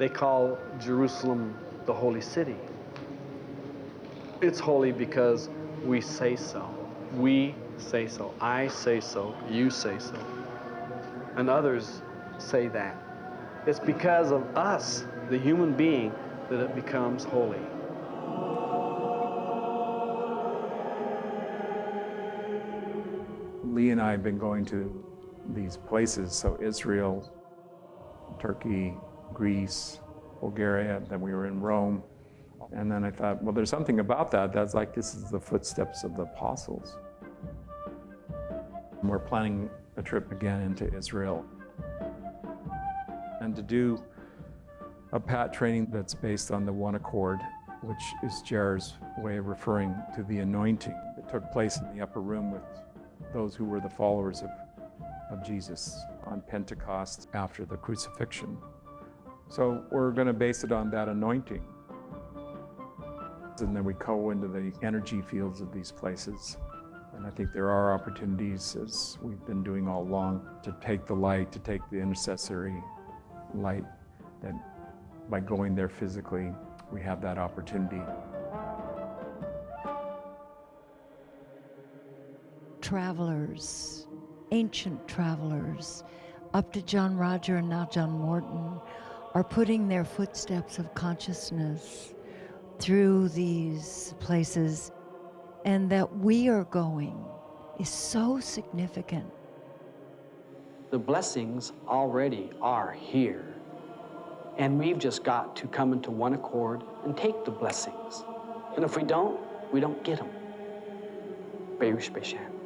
They call Jerusalem the holy city. It's holy because we say so. We say so. I say so. You say so. And others say that. It's because of us, the human being, that it becomes holy. Lee and I have been going to these places, so Israel, Turkey, Greece, Bulgaria, then we were in Rome. And then I thought, well, there's something about that that's like this is the footsteps of the apostles. And We're planning a trip again into Israel. And to do a PAT training that's based on the one accord, which is Jer's way of referring to the anointing that took place in the upper room with those who were the followers of, of Jesus on Pentecost after the crucifixion. So we're going to base it on that anointing. And then we go into the energy fields of these places. And I think there are opportunities, as we've been doing all along, to take the light, to take the intercessory light, that by going there physically, we have that opportunity. Travelers, ancient travelers, up to John Roger and now John Morton, are putting their footsteps of consciousness through these places and that we are going is so significant. The blessings already are here. And we've just got to come into one accord and take the blessings. And if we don't, we don't get them. Baruch Bashan.